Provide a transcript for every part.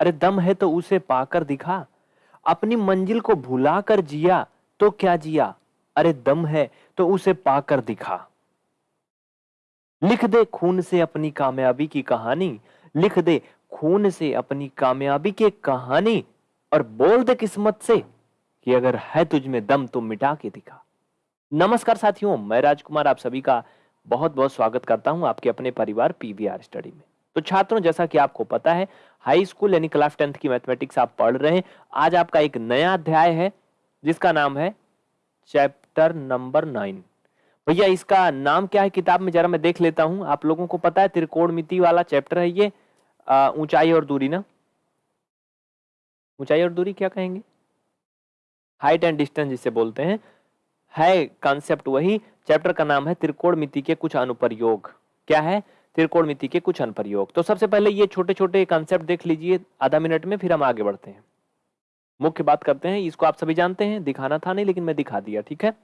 अरे दम है तो उसे पाकर दिखा। अपनी मंजिल को भुलाकर जिया तो क्या जिया? अरे दम है तो उसे पाकर दिखा। लिख दे खून से अपनी कामयाबी की कहानी। लिख दे खून से अपनी कामयाबी की कहानी। और बोल दे किस्मत से कि अगर है तुझ में दम तो मिटा के दिखा। नमस्कार साथियों, मैं राजकुमार, आप सभी का बहुत बहुत स्वागत करता हूँ आपके अपने परिवार पीवीआर स्टडी में। तो छात्रों, जैसा कि आपको पता है हाई स्कूल यानी क्लास टेंथ की मैथमेटिक्स आप पढ़ रहे हैं। आज आपका एक नया अध्याय है, जिसका नाम है चैप्टर नंबर नाइन भैया, इसका नाम क्या है? किताब में जरा मैं देख लेता हूँ। आप लोगों को पता है त्रिकोण वाला चैप्टर है ये। ऊंचाई और दूरी ना? ऊंचाई और दूरी क्या कहेंगे? हाइट एंड डिस्टेंस जिसे बोलते हैं। है कॉन्सेप्ट वही। चैप्टर का नाम है त्रिकोण के कुछ अनुप्रयोग। क्या है? त्रिकोण मिति के कुछ अनुप्रयोग। तो सबसे पहले ये छोटे छोटे कॉन्सेप्ट देख लीजिए, आधा मिनट में, फिर हम आगे बढ़ते हैं। मुख्य बात करते हैं, इसको आप सभी जानते हैं, दिखाना था नहीं, लेकिन मैं दिखा दिया, ठीक है?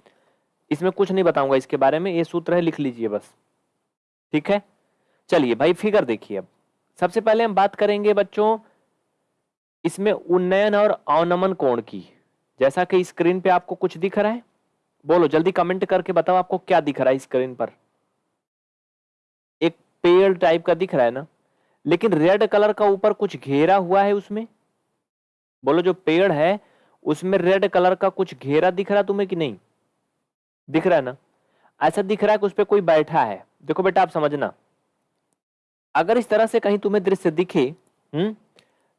इसमें कुछ नहीं बताऊँगा इसके बारे में, ये सूत्र है, लिख लीजिए बस। ठीक है? चलिए भाई, फिगर देखिए अब। सबसे पहले हम बात करेंगे बच्चों, इसमें उन्नयन और अवनमन कोण की। जैसा कि स्क्रीन पे आपको कुछ दिख रहा है, बोलो, जल्दी कमेंट करके बताओ आपको क्या दिख रहा है स्क्रीन पर। पेड़ टाइप का दिख रहा है ना, लेकिन रेड कलर का ऊपर कुछ घेरा हुआ है उसमें? बोलो, जो पेड़ है, उसमें रेड कलर का कुछ घेरा दिख रहा तुम्हें कि नहीं? दिख रहा है ना? ऐसा दिख रहा है कि उस पर कोई बैठा है। देखो बेटा, आप समझना। अगर इस तरह से कहीं तुम्हें दृश्य दिखे हम्म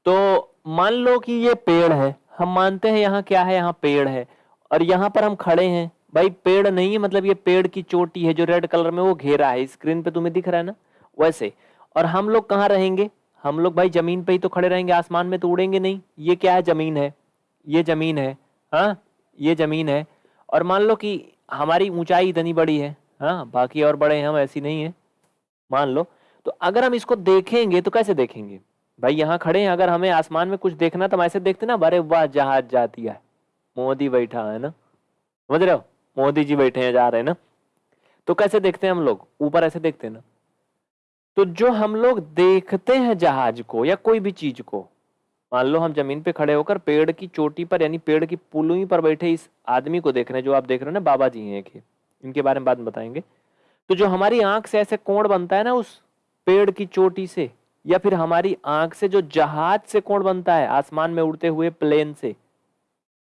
तो मान लो कि ये पेड़ है। हम मानते हैं यहाँ क्या है? यहाँ पेड़ है। और यहाँ पर हम खड़े हैं। भाई, पेड़ नहीं है मतलब ये पेड़ की चोटी है जो रेड कलर में वो घेरा है। स्क्रीन पे तुम्हें दिख रहा है ना? वैसे। और हम लोग कहाँ रहेंगे? हम लोग भाई ज़मीन पे ही तो खड़े रहेंगे, आसमान में तो उड़ेंगे नहीं। ये क्या है ज़मीन है? ये ज़मीन है हाँ? ये ज़मीन है। और मान लो कि हमारी ऊंचाई इतनी बड़ी है हाँ? बाकी और बड़े हैं हम ऐसी नहीं है, मान लो। तो अगर हम इसको देखेंगे तो कैसे देखेंगे? भाई यहाँ खड़े हैं, अगर हमें आसमान में कुछ देखना तो हम ऐसे देखते ना बड़े वाह, जहाज़ जाती है। मोदी बैठा है ना? समझ रहे हो? मोदी जी बैठे हैं, जा रहे हैं ना? तो कैसे देखते हैं हम लोग? ऊपर ऐसे देखते हैं ना। तो जो हम लोग देखते हैं जहाज़ को या कोई भी चीज़ को, मान लो हम ज़मीन पे खड़े होकर पेड़ की चोटी पर यानी पेड़ की पुलुई पर बैठे इस आदमी को देख रहे हैं, जो आप देख रहे हो ना, बाबा जी हैं इनके बारे में बाद में बताएँगे। तो जो हमारी आँख से ऐसे कोण बनता है ना उस पेड़ की चोटी से, या फिर हमारी आँख से जो जहाज़ से कोण बनता है, आसमान में उड़ते हुए प्लेन से,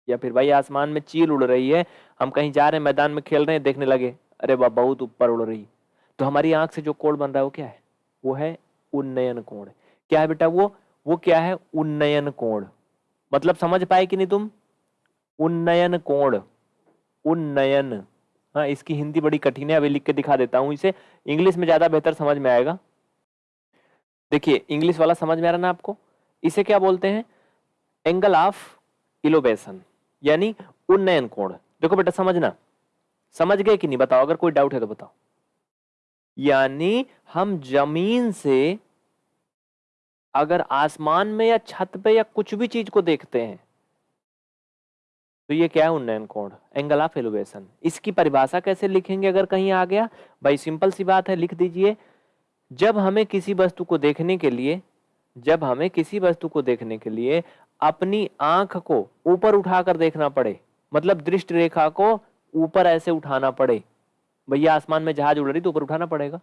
या फिर भाई आसमान में चील उड़ रही है, हम कहीं जा रहे हैं, मैदान में खेल रहे हैं, देखने लगे, अरे वाह, बहुत ऊपर उड़ रही। तो हमारी आँख से जो कोण बन रहा है, वो क्या है? वो है उन्नयन कोण। क्या है बेटा वो? वो क्या है? उन्नयन कोण। मतलब समझ पाए कि नहीं तुम? उन्नयन कोण। उन्नयन। हाँ इसकी हिंदी बड़ी कठिन है, अभी लिख के दिखा देता हूँ इसे। इंग्लिश में ज़्यादा बेहतर समझ में आएगा। देखिए, इंग्लिश वाला समझ में आ रहा ना आपको? इसे क्या बोलते हैं? एंगल ऑफ़ इलोवेशन, यानी उन्नयन कोण। देखो बेटा, समझना। समझ गए कि नहीं? बताओ, अगर कोई डाउट है तो बताओ। यानी हम ज़मीन से अगर आसमान में या छत पे या कुछ भी चीज़ को देखते हैं तो ये क्या है उन्नयन कोण? Angle of elevation. इसकी परिभाषा कैसे लिखेंगे अगर कहीं आ गया? भाई, सिंपल सी बात है, लिख दीजिए। जब हमें किसी वस्तु को देखने के लिए, जब हमें किसी वस्तु को देखने के लिए अपनी आँख को ऊपर उठाकर देखना पड़े मतलब दृष्टि रेखा को ऊपर ऐसे उठाना पड़े भैया आसमान में जहाज़ उड़ रही तो ऊपर उठाना पड़ेगा।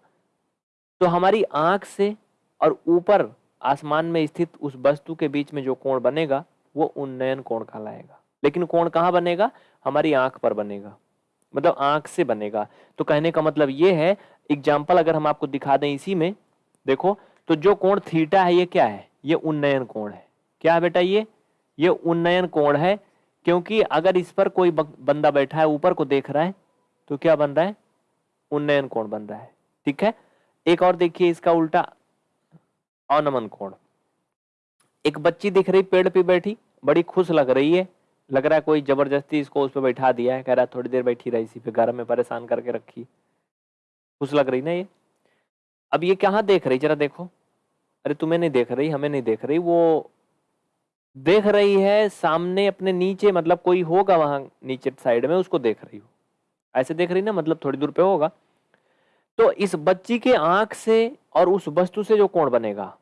तो हमारी आँख से और ऊपर आसमान में स्थित उस वस्तु के बीच में जो कोण बनेगा, वो उन्नयन कोण कहलाएगा। लेकिन कोण कहाँ बनेगा? हमारी आँख पर बनेगा। मतलब आँख से बनेगा। तो कहने का मतलब ये है एग्ज़ाम्पल अगर हम आपको दिखा दें इसी में, देखो तो जो कोण थीटा है, ये क्या है? ये उन्नयन कोण है। क्या है बेटा ये? ये उन्नयन कोण है, क्योंकि अगर इस पर कोई बंदा बैठा है, ऊपर को देख रहा है तो क्या बन रहा है? उन्नयन कोण बन रहा है, ठीक है? एक और देखिए इसका उल्टा, अनमन कोण। एक बच्ची दिख रही पेड़ पे बैठी, बड़ी खुश लग रही है। लग रहा है कोई ज़बरदस्ती इसको उस पर बैठा दिया है, कह रहा है थोड़ी देर बैठी रही इसी पे, घर में परेशान करके रखी खुश लग रही ना ये? अब ये कहाँ देख रही? जरा देखो। अरे तुम्हें नहीं देख रही, हमें नहीं देख रही, वो देख रही है सामने अपने नीचे मतलब कोई होगा वहाँ नीचे साइड में, उसको देख रही हो। ऐसे देख रही ना मतलब थोड़ी दूर पे होगा। तो इस बच्ची के आँख से और उस वस्तु से जो कोण बनेगा,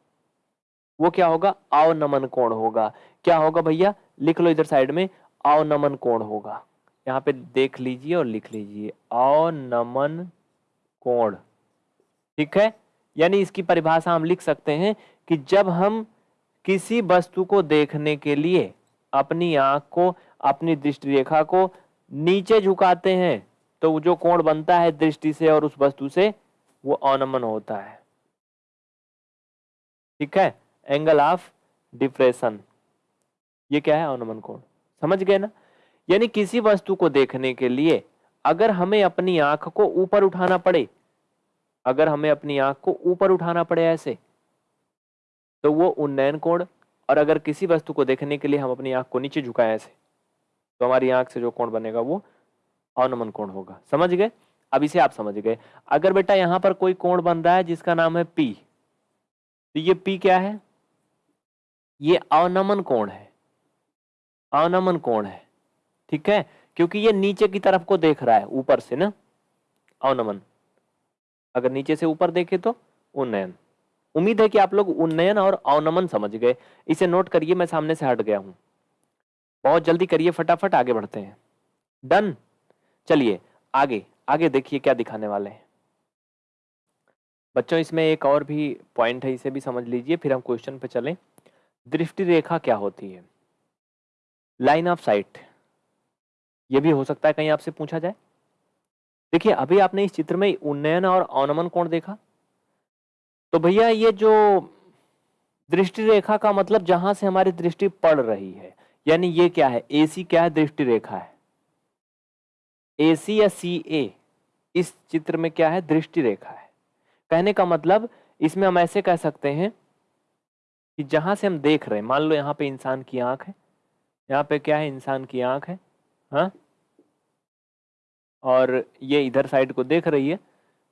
वो क्या होगा? अवनमन कोण होगा। क्या होगा भैया? लिख लो इधर साइड में अवनमन कोण होगा। यहाँ पे देख लीजिए और लिख लीजिए। अवनमन कोण। ठीक है? यानी इसकी परिभाषा हम लिख सकते हैं कि जब हम किसी वस्तु को देखने के लिए अपनी आँख को, अपनी दृष्टि रेखा को नीचे झुकाते हैं तो जो कोण बनता है दृष्टि से और उस वस्तु से, वो अनमन होता है। ठीक है? एंगल ऑफ़ डिप्रेशन ये क्या है? अनमन कोण। समझ गए ना? यानी किसी वस्तु को देखने के लिए अगर हमें अपनी आँख को ऊपर उठाना पड़े, अगर हमें अपनी आँख को ऊपर उठाना पड़े ऐसे तो वो उन्नयन कोण और अगर किसी वस्तु को देखने के लिए हम अपनी आँख को नीचे झुकाए ऐसे तो हमारी आँख से जो कोण बनेगा वो अवनमन कोण होगा। समझ गए? अब इसे आप समझ गए। अगर बेटा यहाँ पर कोई कोण बन रहा है जिसका नाम है पी तो ये पी क्या है? ये अवनमन कोण है। अवनमन कोण है। ठीक है? क्योंकि ये नीचे की तरफ़ को देख रहा है, ऊपर से ना? अवनमन। अगर नीचे से ऊपर देखे तो उन्नयन। उम्मीद है कि आप लोग उन्नयन और अवनमन समझ गए। इसे नोट करिए, मैं सामने से हट गया हूँ। बहुत जल्दी करिए, फटाफट आगे बढ़ते हैं। डन। चलिए, आगे आगे देखिए क्या दिखाने वाले हैं। बच्चों, इसमें एक और भी पॉइंट है, इसे भी समझ लीजिए, फिर हम क्वेश्चन पे चलें। दृष्टि रेखा क्या होती है? लाइन ऑफ़ साइट ये भी हो सकता है कहीं आपसे पूछा जाए। देखिए, अभी आपने इस चित्र में उन्नयन और अवनमन कोण देखा। तो भैया, ये जो दृष्टि रेखा का मतलब जहाँ से हमारी दृष्टि पड़ रही है, यानी ये क्या है? एसी क्या है? दृष्टि रेखा है। एसी या सी ए इस चित्र में क्या है? दृष्टि रेखा है। कहने का मतलब इसमें हम ऐसे कह सकते हैं कि जहाँ से हम देख रहे हैं, मान लो यहाँ पे इंसान की आँख है, यहाँ पे क्या है? इंसान की आँख है हाँ? और ये इधर साइड को देख रही है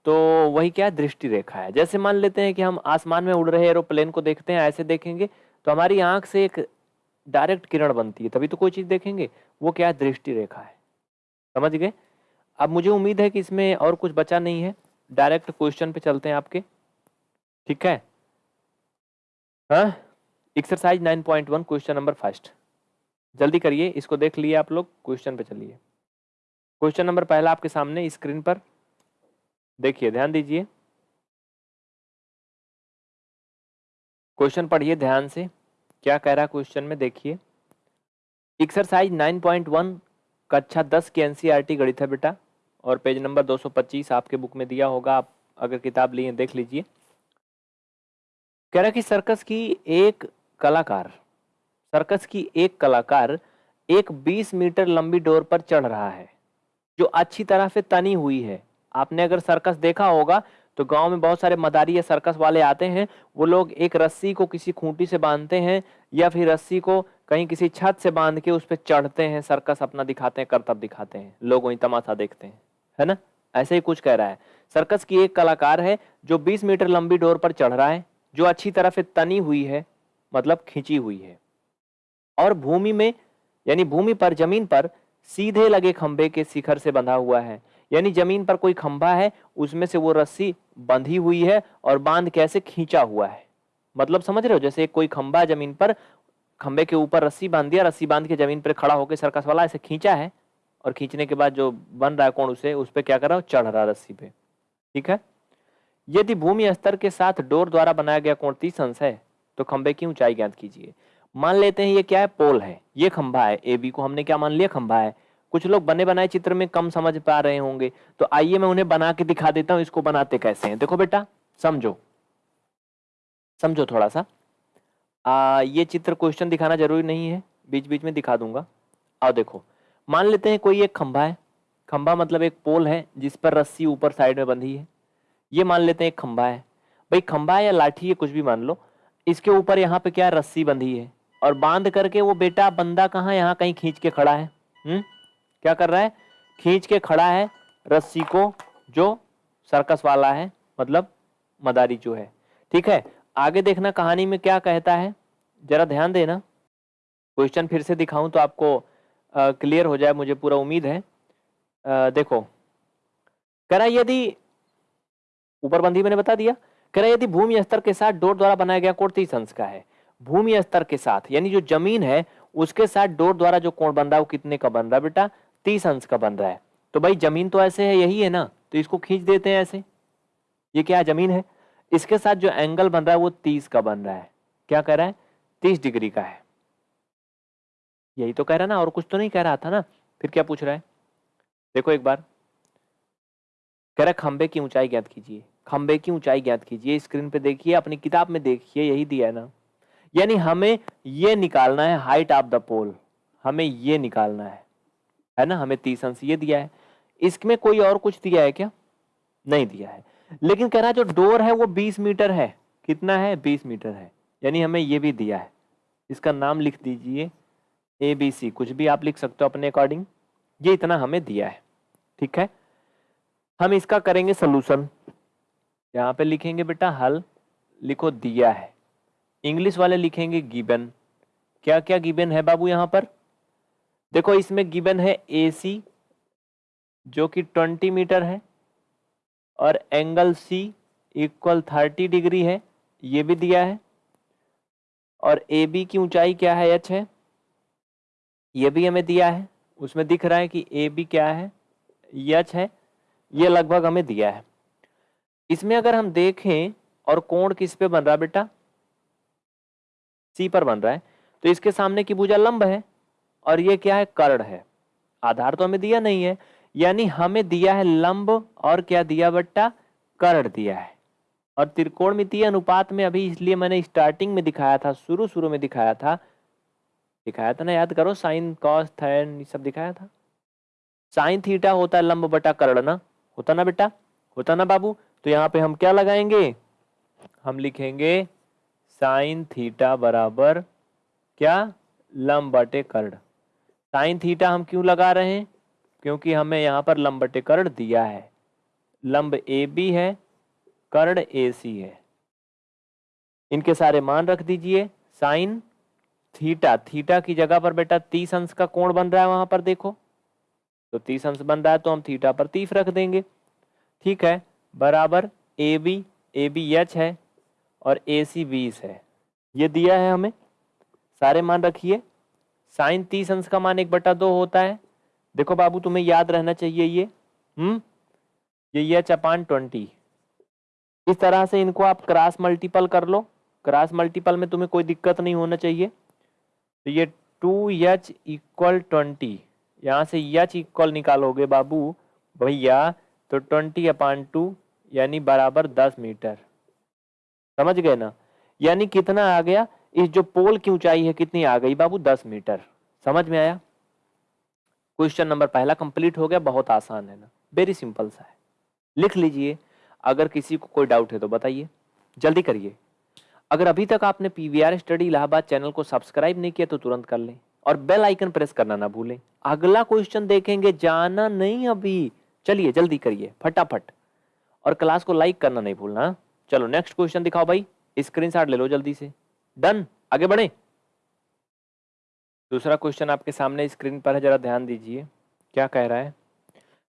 तो वही क्या? दृष्टि रेखा है। जैसे मान लेते हैं कि हम आसमान में उड़ रहे एरोप्लेन को देखते हैं, ऐसे देखेंगे तो हमारी आँख से एक डायरेक्ट किरण बनती है, तभी तो कोई चीज़ देखेंगे, वो क्या? दृष्टि रेखा है। समझ गए? अब मुझे उम्मीद है कि इसमें और कुछ बचा नहीं है। डायरेक्ट क्वेश्चन पे चलते हैं आपके। ठीक है? हाँ? एक्सरसाइज 9.1 क्वेश्चन नंबर फ़र्स्ट जल्दी करिए, इसको देख लिए आप लोग क्वेश्चन पे चलिए। क्वेश्चन नंबर पहला आपके सामने स्क्रीन पर। देखिए, ध्यान दीजिए। क्वेश्चन पढ़िए ध्यान से। क्या कह रहा क्वेश्चन में? देखिए। एक्सरसाइज 9.1 कक्षा 10 की एनसीईआरटी e गणित है बेटा, और पेज नंबर 225 आपके बुक में दिया होगा, आप अगर किताब लिए देख लीजिए। कह रहा कि सर्कस की एक कलाकार, सर्कस की एक कलाकार एक 20 मीटर लंबी डोर पर चढ़ रहा है, जो अच्छी तरह से तनी हुई है। आपने अगर सर्कस देखा होगा तो गाँव में बहुत सारे मदारी या सर्कस वाले आते हैं, वो लोग एक रस्सी को किसी खूंटी से बांधते हैं, या फिर रस्सी को कहीं किसी छत से बाँध के उस पर चढ़ते हैं, सर्कस अपना दिखाते हैं, करतब दिखाते हैं, लोग वही तमाशा देखते हैं, है ना? ऐसे ही कुछ कह रहा है। सर्कस की एक कलाकार है जो 20 मीटर लंबी डोर पर चढ़ रहा है, जो अच्छी तरह से तनी हुई है मतलब खींची हुई है। और भूमि में, यानी भूमि पर, ज़मीन पर सीधे लगे खंभे के शिखर से बंधा हुआ है। यानी ज़मीन पर कोई खंभा है, उसमें से वो रस्सी बंधी हुई है और बाँध कैसे खींचा हुआ है। मतलब समझ रहे हो? जैसे कोई खंभा ज़मीन पर खंबे के ऊपर रस्सी बाँध दिया, रस्सी बाँध के ज़मीन पर खड़ा होकर सर्कस वाला ऐसे खींचा है और खींचने के बाद जो बन रहा है कौन उसे, उस पर क्या कर रहा है? चढ़ रहा रस्सी पे। ठीक है? यदि भूमि स्तर के साथ डोर द्वारा बनाया गया कोण तीस अंश है तो खंबे की ऊंचाई ज्ञात कीजिए। मान लेते हैं ये क्या है? पोल है। ये खंभा है। ए बी को हमने क्या मान लिया? खंभा है। कुछ लोग बने बनाए चित्र में कम समझ पा रहे होंगे। तो आइए मैं उन्हें बना के दिखा देता हूँ, इसको बनाते कैसे हैं। देखो बेटा, समझो। समझो थोड़ा सा। आ, ये चित्र क्वेश्चन दिखाना ज़रूरी नहीं है बीच बीच में दिखा दूँगा। आओ देखो मान लेते हैं कोई एक खंभा है खंभा मतलब एक पोल है जिस पर रस्सी ऊपर साइड में बंधी है। ये मान लेते हैं खंभा है। भाई खंभा या लाठी है कुछ भी मान लो इसके ऊपर यहाँ पे क्या रस्सी बंधी है? और बाँध करके वो बेटा बंदा कहाँ यहाँ कहीं खींच के खड़ा है? हम्म? क्या कर रहा है? खींच के खड़ा है रस्सी को जो सर्कस वाला है मतलब मदारी जो है। ठीक है? आगे देखना कहानी में क्या कहता है? जरा ध्यान देना। क्वेश्चन फिर से दिखाऊँ तो आपको क्लियर हो जाए मुझे पूरा उम्मीद है। आ, देखो। कह रहा यदि ऊपर बंदी मैंने बता दिया। कह रहा यदि भूमि स्तर के साथ डोर द्वारा बनाया गया कोट तीस अंश का है। भूमि स्तर के साथ यानी जो ज़मीन है उसके साथ डोर द्वारा जो कोण बन रहा है वो कितने का बन रहा है बेटा? तीस अंश का बन रहा है। तो भाई ज़मीन तो ऐसे है यही है ना? तो इसको खींच देते हैं ऐसे। ये क्या ज़मीन है? इसके साथ जो एंगल बन रहा है वो तीस का बन रहा है। क्या कह रहा है? तीस डिग्री का है। यही तो कह रहा ना, और कुछ तो नहीं कह रहा था ना। फिर क्या पूछ रहा है? देखो एक बार। कह रहा खंबे की ऊंचाई ज्ञात कीजिए। खंबे की ऊंचाई ज्ञात कीजिए। स्क्रीन पे देखिए, अपनी किताब में देखिए, यही दिया है ना। यानी हमें ये निकालना है हाइट ऑफ़ द पोल हमें ये निकालना है। है ना? हमें तीस अंश ये दिया है। इसमें कोई और कुछ दिया है क्या? नहीं दिया है। लेकिन कह रहा है, जो डोर है वो बीस मीटर है। कितना है? बीस मीटर है। यानी हमें ये भी दिया है। इसका नाम लिख दीजिए ए बी सी। कुछ भी आप लिख सकते हो अपने अकॉर्डिंग। ये इतना हमें दिया है। ठीक है? हम इसका करेंगे सोल्यूशन यहाँ पे लिखेंगे बेटा हल। लिखो दिया है। इंग्लिश वाले लिखेंगे गिबन। क्या क्या गिबन है बाबू यहाँ पर? देखो, इसमें गिबन है ए सी, जो कि ट्वेंटी मीटर है। और angle C equal thirty degree है, ये भी दिया है। और ए बी की ऊंचाई क्या है एच है? ये भी हमें दिया है। उसमें दिख रहा है कि ए बी क्या है? यच है। ये लगभग हमें दिया है। इसमें अगर हम देखें और कोण किस पे बन रहा है बेटा? सी पर बन रहा है। तो इसके सामने की भुजा लंब है और ये क्या है? कर्ण है। आधार तो हमें दिया नहीं है। यानी हमें दिया है लंब और क्या दिया बट्टा? कर्ण दिया है। और त्रिकोण अनुपात में अभी इसलिए मैंने स्टार्टिंग में दिखाया था, शुरू शुरू में दिखाया था। दिखाया था ना, याद करो साइन कॉस थैन सब दिखाया था। साइन थीटा होता है लंब बटा कर्ण ना? होता ना बेटा? होता ना बाबू? तो यहाँ पे हम क्या लगाएँगे? हम लिखेंगे साइन थीटा बराबर क्या? लंब बटे कर्ण। साइन थीटा हम क्यों लगा रहे हैं? क्योंकि हमें यहाँ पर लंब कर्ण दिया है। लंब ए बी है, कर्ण ए सी है। इनके सारे मान रख दीजिए। साइन, थीटा थीटा की जगह पर बेटा तीस अंश का कोण बन रहा है वहाँ पर देखो। तो तीस अंश बन रहा है तो हम थीटा पर तीस रख देंगे। ठीक है, बराबर A B A B H है और ए सी बीस है। ये दिया है हमें। सारे मान रखिए। साइन तीस अंश का मान एक बटा दो होता है। देखो बाबू, तुम्हें याद रहना चाहिए ये। हम्म? ये एच अपान ट्वेंटी। इस तरह से इनको आप क्रॉस मल्टीपल कर लो। क्रॉस मल्टीपल में तुम्हें कोई दिक्कत नहीं होना चाहिए। तो ये टू एच इक्वल ट्वेंटी। यहाँ से यच इक्वल निकालोगे बाबू, भैया तो ट्वेंटी अपान टू, यानी बराबर दस मीटर। समझ गए ना? यानी कितना आ गया? इस जो पोल की ऊंचाई है, कितनी आ गई बाबू? दस मीटर। समझ में आया? क्वेश्चन नंबर पहला कंप्लीट हो गया, बहुत आसान है ना। वेरी सिंपल सा है। लिख लीजिए, अगर किसी को कोई डाउट है तो बताइए। जल्दी करिए। अगर अभी तक आपने पीवीआर स्टडी इलाहाबाद चैनल को सब्सक्राइब नहीं किया तो तुरंत कर लें। और बेल आइकन प्रेस करना ना भूलें। अगला क्वेश्चन देखेंगे, जाना नहीं अभी। चलिए, जल्दी करिए। फटाफट। और क्लास को लाइक करना नहीं भूलना। चलो नेक्स्ट क्वेश्चन दिखाओ भाई। स्क्रीनशॉट ले लो जल्दी से। डन आगे बढ़े। दूसरा क्वेश्चन आपके सामने स्क्रीन पर है, जरा ध्यान दीजिए। क्या कह रहा है?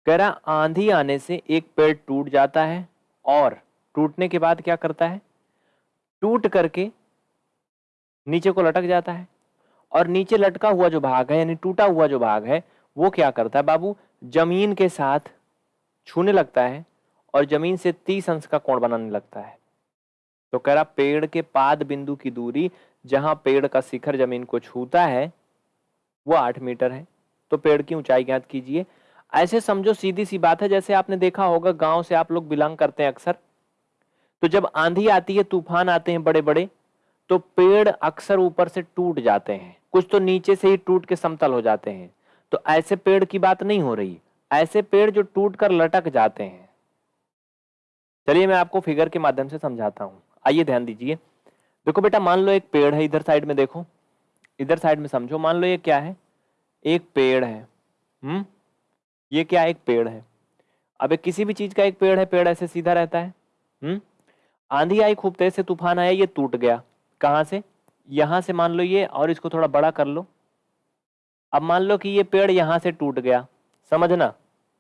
कह रहा, आंधी आने से एक पेड़ टूट जाता है और टूटने के बाद क्या करता है? टूट करके नीचे को लटक जाता है और नीचे लटका हुआ जो भाग है, यानी टूटा हुआ जो भाग है, वो क्या करता है? बाबू, ज़मीन के साथ छूने लगता है और ज़मीन से तीस अंश का कोण बनाने लगता है। तो कह रहा, पेड़ के पाद बिंदु की दूरी जहाँ पेड़ का शिखर ज़मीन को छूता है वो आठ मीटर है। तो पेड़ की ऊंचाई ज्ञात कीजिए। ऐसे समझो, सीधी सी बात है, जैसे आपने देखा होगा, गाँव से आप लोग बिलोंग करते हैं अक्सर। तो जब आंधी आती है, तूफ़ान आते हैं बड़े बड़े तो पेड़ अक्सर ऊपर से टूट जाते हैं। कुछ तो नीचे से ही टूट के समतल हो जाते हैं। तो ऐसे पेड़ की बात नहीं हो रही। ऐसे पेड़ जो टूट कर लटक जाते हैं। चलिए, मैं आपको फिगर के माध्यम से समझाता हूँ। आइए ध्यान दीजिए। देखो बेटा, मान लो एक पेड़ है, इधर साइड में देखो। इधर साइड में समझो, मान लो ये क्या है? एक पेड़ है। हम्म? ये क्या एक पेड़ है? अब किसी भी चीज़ का एक पेड़ है, पेड़ ऐसे सीधा रहता है। हम्म? आंधी आई, खूब तेज से तूफ़ान आया, ये टूट गया। कहाँ से? यहाँ से मान लो ये, और इसको थोड़ा बड़ा कर लो। अब मान लो कि ये पेड़ यहाँ से टूट गया। समझना?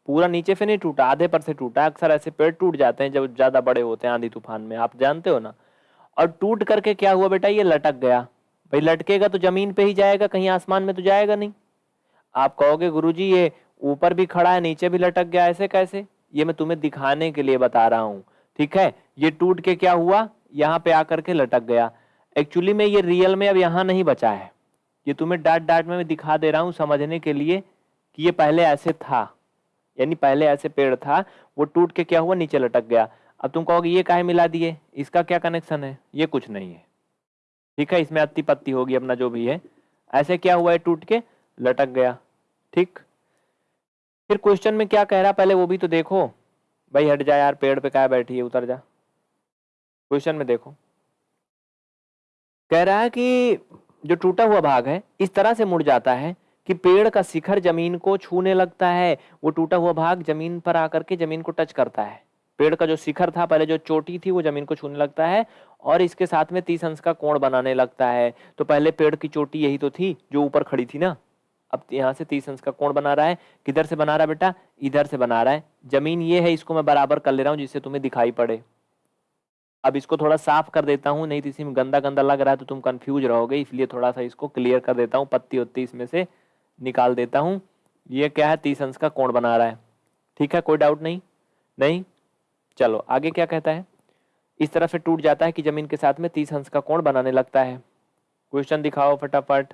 पूरा नीचे से नहीं टूटा, आधे पर से टूटा। अक्सर ऐसे पेड़ टूट जाते हैं जब ज़्यादा बड़े होते हैं आंधी तूफ़ान में, आप जानते हो ना? और टूट करके क्या हुआ बेटा? ये लटक गया। भाई लटकेगा तो ज़मीन पे ही जाएगा, कहीं आसमान में तो जाएगा नहीं। आप कहोगे, गुरुजी, ये ऊपर भी खड़ा है, नीचे भी लटक गया, ऐसे कैसे? ये मैं तुम्हें दिखाने के लिए बता रहा हूँ, ठीक है? ये टूट के क्या हुआ? यहाँ पे आकर के लटक गया। एक्चुअली में ये रियल में अब यहाँ नहीं बचा है। ये तुम्हें डाट डाट में मैं दिखा दे रहा हूँ समझने के लिए कि ये पहले ऐसे था, यानी पहले ऐसे पेड़ था, वो टूट के क्या हुआ, नीचे लटक गया। अब तुम कहोगे, ये काहे मिला दिए? इसका क्या कनेक्शन है? ये कुछ नहीं है। ठीक है, इसमें अत्ती पत्ती होगी अपना जो भी है। ऐसे क्या हुआ है, टूट के लटक गया। ठीक? फिर क्वेश्चन में क्या कह रहा, पहले वो भी तो देखो। भाई हट जा यार, पेड़ पे क्या बैठी है, उतर जा। क्वेश्चन में देखो। कह रहा है कि जो टूटा हुआ भाग है, इस तरह से मुड़ जाता है कि पेड़ का शिखर ज़मीन को छूने लगता है। वो टूटा हुआ भाग ज़मीन पर आकर के ज़मीन को टच करता है। पेड़ का जो शिखर था, पहले जो चोटी थी, वो ज़मीन को छूने लगता है और इसके साथ में तीस अंश का कोण बनाने लगता है। तो पहले पेड़ की चोटी यही तो थी, जो ऊपर खड़ी थी ना? अब यहाँ से तीस अंश का कोण बना रहा है। किधर से बना रहा है बेटा? इधर से बना रहा है। ज़मीन ये है, इसको मैं बराबर कर ले रहा हूँ, जिससे तुम्हें दिखाई पड़े। अब इसको थोड़ा साफ़ कर देता हूँ, नहीं तो इसी में गंदा गंदा लग रहा है तो तुम कंफ्यूज रहोगे, इसलिए थोड़ा सा इसको क्लियर कर देता हूँ पत्ती उत्ती इसमें से निकाल देता हूँ। ये क्या है? तीस अंश का कोण बना रहा है। ठीक है? कोई डाउट नहीं? नहीं? चलो, आगे क्या कहता है? इस तरह से टूट जाता है कि ज़मीन के साथ में तीस अंश का कोण बनाने लगता है। क्वेश्चन दिखाओ फटाफट।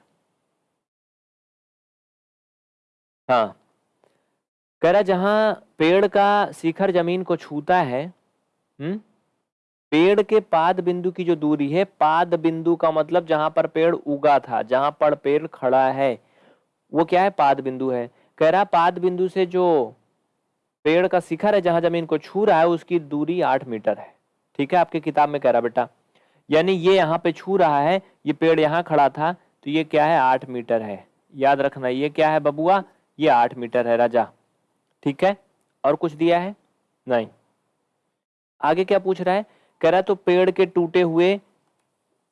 हाँ। कह रहा जहाँ पेड़ का शिखर ज़मीन को छूता है हम्म पेड़ के पाद बिंदु की जो दूरी है, पाद बिंदु का मतलब जहाँ पर पेड़ उगा था, जहाँ पर पेड़ खड़ा है, वो क्या है? पाद बिंदु है। कह रहा पाद बिंदु से जो पेड़ का शिखर है जहाँ ज़मीन को छू रहा है उसकी दूरी आठ मीटर है। ठीक है? आपके किताब में कह रहा बेटा। यानी ये यहाँ पे छू रहा है ये पेड़ यहाँ खड़ा था तो ये क्या है? आठ मीटर है। याद रखना ये क्या है बबुआ? ये आठ मीटर है राजा। ठीक है? और कुछ दिया है? नहीं। आगे क्या पूछ रहा है? कह रहा है तो पेड़ के टूटे हुए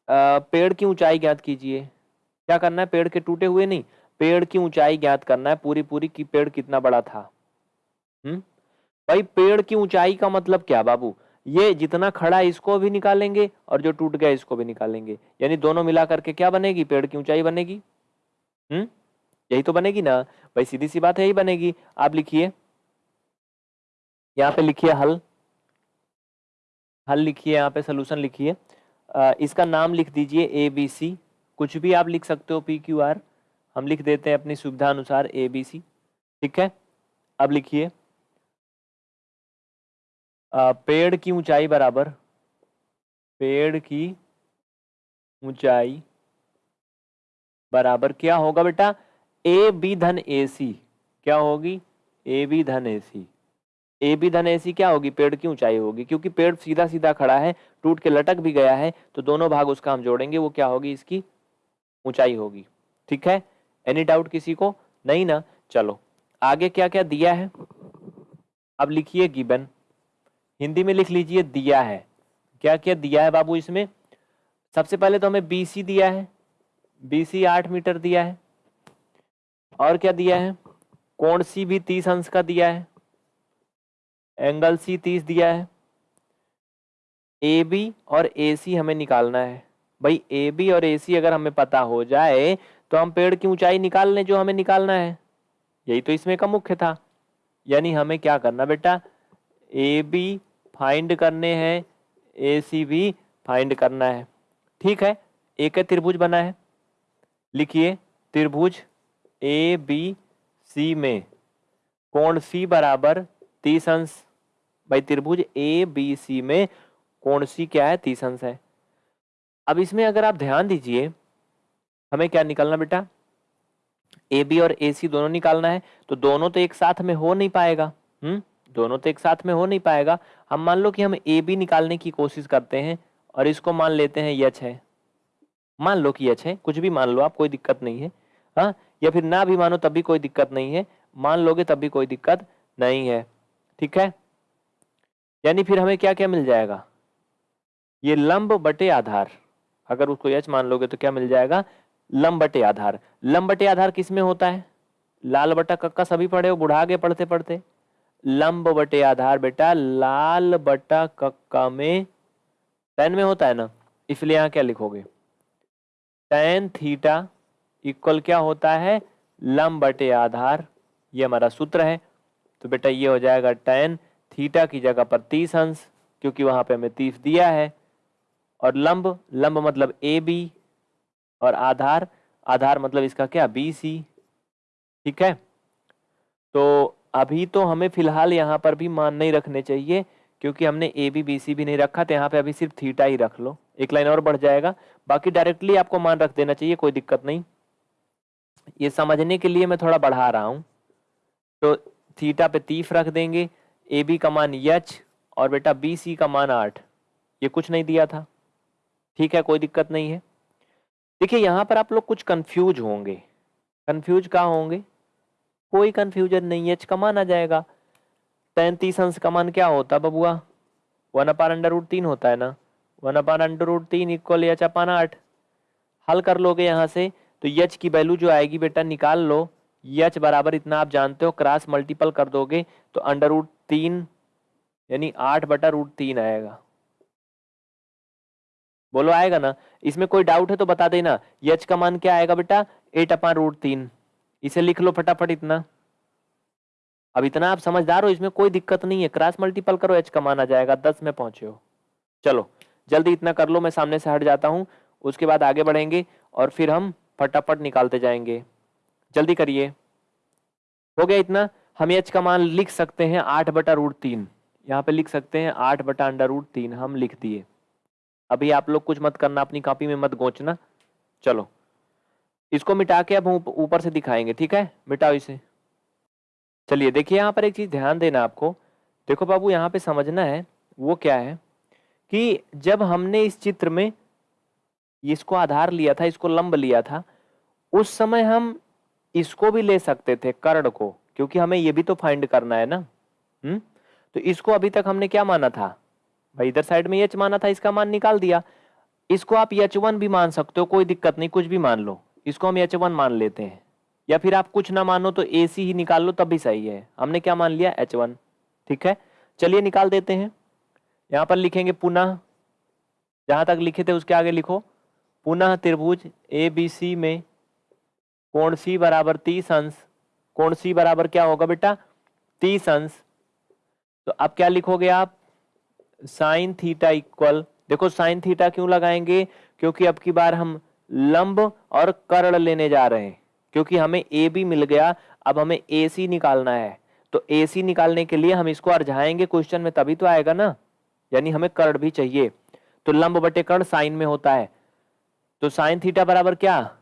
आ, पेड़ की ऊंचाई ज्ञात कीजिए। क्या करना है? पेड़ के टूटे हुए नहीं पेड़ की ऊंचाई ज्ञात करना है पूरी पूरी की पेड़ कितना बड़ा था? हम्म? भाई, पेड़ की ऊंचाई का मतलब क्या, बाबू? ये जितना खड़ा है, इसको भी निकालेंगे और जो टूट गया, इसको भी निकालेंगे। यानी दोनों मिला करके क्या बनेगी? पेड़ की ऊंचाई बनेगी। हम्म? यही तो बनेगी ना? भाई सीधी सी बात है, यही बनेगी। आप लिखिए। यहाँ पे लिखिए हल। हल लिखिए, यहाँ पे सोल्यूशन लिखिए। इसका नाम लिख दीजिए ए बी सी कुछ भी आप लिख सकते हो पी क्यू आर हम लिख देते हैं अपनी सुविधा अनुसार ए बी सी ठीक है? अब लिखिए। पेड़ की ऊंचाई बराबर, पेड़ की ऊंचाई बराबर क्या होगा बेटा? ए बी धन ए सी क्या होगी? ए बी धन ए सी ए बी धन ए सी क्या होगी? पेड़ की ऊंचाई होगी, क्योंकि पेड़ सीधा सीधा खड़ा है, टूट के लटक भी गया है तो दोनों भाग उसका हम जोड़ेंगे, वो क्या होगी? इसकी ऊंचाई होगी। ठीक है? एनी डाउट किसी को? नहीं ना? चलो। आगे क्या क्या दिया है? अब लिखिए गिबन। हिंदी में लिख लीजिए दिया है। क्या क्या दिया है बाबू इसमें? सबसे पहले तो हमें बीसी दिया है। बीसी आठ मीटर दिया है। और क्या दिया है? कोण सी भी तीस अंश का दिया है। एंगल सी तीस दिया है। ए बी और ए सी हमें निकालना है। भाई ए बी और ए सी अगर हमें पता हो जाए तो हम पेड़ की ऊंचाई निकाल लें जो हमें निकालना है। यही तो इसमें का मुख्य था। यानी हमें क्या करना बेटा? ए बी फाइंड करने हैं, ए सी भी फाइंड करना है। ठीक है? एक है त्रिभुज बना है। लिखिए, त्रिभुज ए बी सी में। कोण सी बराबर तीस अंश? भाई त्रिभुज ए बी सी में कोण सी क्या है? तीस अंश है। अब इसमें अगर आप ध्यान दीजिए, हमें क्या निकालना बेटा? ए बी और ए सी दोनों निकालना है तो दोनों तो एक साथ में हो नहीं पाएगा। हम्म? दोनों तो एक साथ में हो नहीं पाएगा। हम मान लो कि हम ए बी निकालने की कोशिश करते हैं और इसको मान लेते हैं यच है। मान लो कि यच है, कुछ भी मान लो आप, कोई दिक्कत नहीं है। हाँ या फिर ना भी मानो तब भी कोई दिक्कत नहीं है। मान लोगे तब भी कोई दिक्कत नहीं है। ठीक है? यानी फिर हमें क्या क्या मिल जाएगा? ये लंब बटे आधार। अगर उसको यच मान लोगे तो क्या मिल जाएगा? लंब बटे आधार। लंब बटे आधार किसमें होता है? लाल बटा कक्का सभी पढ़े हो बुढ़ा आगे पढ़ते पढ़ते लंब बटे आधार बेटा, लाल बटा कक्का में पेन में होता है ना, इसलिए यहाँ क्या लिखोगे? टेन थीटा इक्वल क्या होता है? लंब बटे आधार, ये हमारा सूत्र है। तो बेटा ये हो जाएगा टेन थीटा की जगह पर तीस अंश, क्योंकि वहाँ पे हमें तीस दिया है। और लंब लंब मतलब ए बी और आधार आधार मतलब इसका क्या? बी सी ठीक है? तो अभी तो हमें फ़िलहाल यहाँ पर भी मान नहीं रखने चाहिए, क्योंकि हमने ए बी बी सी भी नहीं रखा तो यहाँ पे अभी सिर्फ़ थीटा ही रख लो। एक लाइन और बढ़ जाएगा। बाकी डायरेक्टली आपको मान रख देना चाहिए, कोई दिक्कत नहीं। ये समझने के लिए मैं थोड़ा बढ़ा रहा हूँ। तो थीटा पे तीस रख देंगे। ए बी का मान यच और बेटा बी सी का मान आठ। ये कुछ नहीं दिया था। ठीक है, कोई दिक्कत नहीं है। देखिए, यहाँ पर आप लोग कुछ कंफ्यूज होंगे। कंफ्यूज कहाँ होंगे? कोई कंफ्यूजन नहीं एच कमान आ जाएगा। तैंतीस अंश का मान क्या होता बबुआ? वन अपार अंडर रूट तीन होता है ना? वन अपार अंडर रूट तीन इक्वल एच अपान आठ। हल कर लोगे यहाँ से तो यच की वैल्यू जो आएगी बेटा निकाल लो। यच बराबर इतना आप जानते हो क्रॉस मल्टीपल कर दोगे तो अंडर रूट तीन, यानी आठ बटा रूट तीन आएगा। बोलो आएगा ना? इसमें कोई डाउट है तो बता देना। यच का मान क्या आएगा बेटा? एट अपान रूट तीन। इसे लिख लो फटाफट इतना। अब इतना आप समझदार हो, इसमें कोई दिक्कत नहीं है। क्रॉस मल्टीपल करो एच का मान आ जाएगा। दस में पहुँचे हो। चलो, जल्दी इतना कर लो, मैं सामने से हट जाता हूँ। उसके बाद आगे बढ़ेंगे और फिर हम फटाफट निकालते जाएँगे। जल्दी करिए। हो गया इतना। हम एच का मान लिख सकते हैं आठ बटा रूट तीन। यहाँ पे लिख सकते हैं आठ बटा अंडर रूट तीन। हम लिख दिए। अभी आप लोग कुछ मत करना, अपनी कॉपी में मत गोचना। चलो। इसको मिटा के अब ऊपर से दिखाएँगे, ठीक है? मिटाओ इसे। चलिए, देखिए, यहाँ पर एक चीज़ ध्यान देना आपको। देखो बाबू, यहाँ पे समझना है, वो क्या है कि जब हमने इस चित्र में इसको आधार लिया था, इसको लंब लिया था, उस समय हम इसको भी ले सकते थे, कर्ण को, क्योंकि हमें ये भी तो फाइंड करना है ना? हम्म? तो इसको अभी तक हमने क्या माना था? भाई, इधर साइड में यच माना था, इसका मान निकाल दिया। इसको आप यच वन भी मान सकते हो, कोई दिक्कत नहीं, कुछ भी मान लो। इसको हम एच वन मान लेते हैं। या फिर आप कुछ ना मानो तो ए सी ही निकाल लो, तब भी सही है। हमने क्या मान लिया? एच वन ठीक है? चलिए निकाल देते हैं। यहाँ पर लिखेंगे पुनः। जहाँ तक लिखे थे उसके आगे लिखो। पुनः त्रिभुज ए बी सी में कोण सी बराबर तीस अंश। कोण सी बराबर क्या होगा बेटा? तीस अंश। तो अब क्या लिखोगे आप? Sine theta equal. देखो साइन थीटा क्यों लगाएँगे? क्योंकि अब की बार हम लंब और कर्ण लेने जा रहे हैं, क्योंकि हमें ए बी मिल गया, अब हमें ए सी निकालना है। तो ए सी निकालने के लिए हम इसको अर्झाएँगे क्वेश्चन में, तभी तो आएगा ना? यानी हमें कर्ण भी चाहिए। तो लंब बटे कर्ण साइन में होता है। तो साइन थीटा बराबर क्या?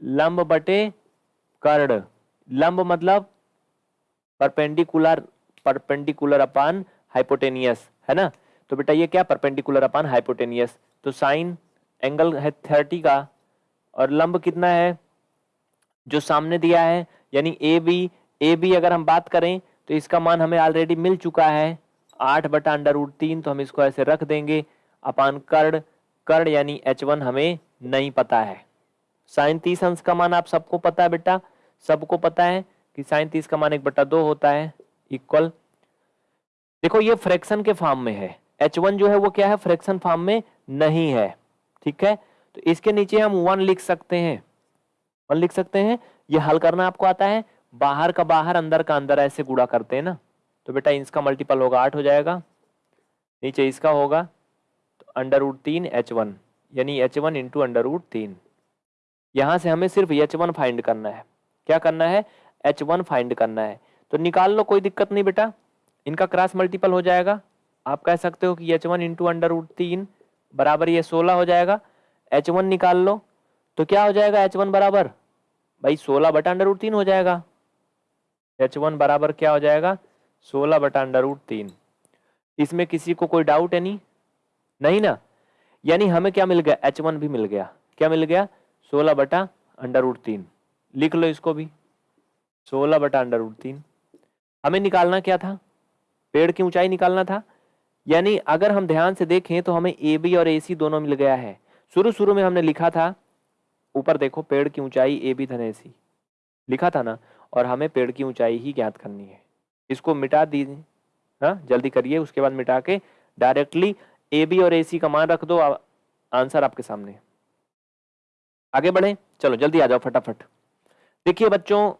लंब बटे कर्ण। लंब मतलब परपेंडिकुलर परपेंडिकुलर अपान हाइपोटेनियस, है ना? तो बेटा ये क्या? Perpendicular upon hypotenuse. तो साइन एंगल है थर्टी का और लंब कितना है? जो सामने दिया है, यानी ए बी ए बी अगर हम बात करें तो इसका मान हमें ऑलरेडी मिल चुका है। आठ बटा अंडर रूट तीन तो हम इसको ऐसे रख देंगे। अपान कर्ण कर्ण यानी एच वन हमें नहीं पता है। साइन तीस अंश का मान आप सबको पता है बेटा? सबको पता है कि साइन तीस का मान एक बटा दो होता है इक्वल देखो, ये फ्रैक्शन के फॉर्म में है। एच वन जो है, वो क्या है? फ्रैक्शन फॉर्म में नहीं है। ठीक है? तो इसके नीचे हम वन लिख सकते हैं। वन लिख सकते हैं। ये हल करना आपको आता है। बाहर का बाहर, अंदर का अंदर ऐसे गुड़ा करते हैं ना। तो बेटा इसका मल्टीपल होगा, आठ हो जाएगा। नीचे इसका होगा। तो अंडर रूट तीन एच वन यानी H one into under root तीन। यहाँ से हमें सिर्फ़ एच वन फाइंड करना है। क्या करना है? एच वन फाइंड करना है। तो निकाल लो, कोई दिक्कत नहीं बेटा। इनका क्रॉस मल्टीपल हो जाएगा। आप कह सकते हो कि H one into under root तीन बराबर ये सोलह हो जाएगा। एच वन निकाल लो तो क्या हो जाएगा एच वन बराबर? भाई सोलह बटा अंडर रूट तीन हो जाएगा। एच वन बराबर क्या हो जाएगा? सोलह बटा अंडर रूट तीन। इसमें किसी को कोई डाउट है नहीं? नहीं ना? यानी हमें क्या मिल गया? एच वन भी मिल गया। क्या मिल गया? सोलह बटा अंडर रूट तीन। लिख लो इसको भी। सोलह बटा अंडर रूट तीन। हमें निकालना क्या था? पेड़ की ऊंचाई निकालना था। यानी अगर हम ध्यान से देखें तो हमें ए बी और ए सी दोनों मिल गया है। शुरू शुरू में हमने लिखा था, ऊपर देखो, पेड़ की ऊंचाई ए बी धन सी। लिखा था ना? और हमें पेड़ की ऊंचाई ही ज्ञात करनी है। इसको मिटा दीजिए हाँ जल्दी करिए, उसके बाद मिटा के डायरेक्टली ए बी और ए सी का मान रख दो आंसर आपके सामने। आगे बढ़े। चलो, जल्दी आ जाओ फटाफट। देखिए बच्चों,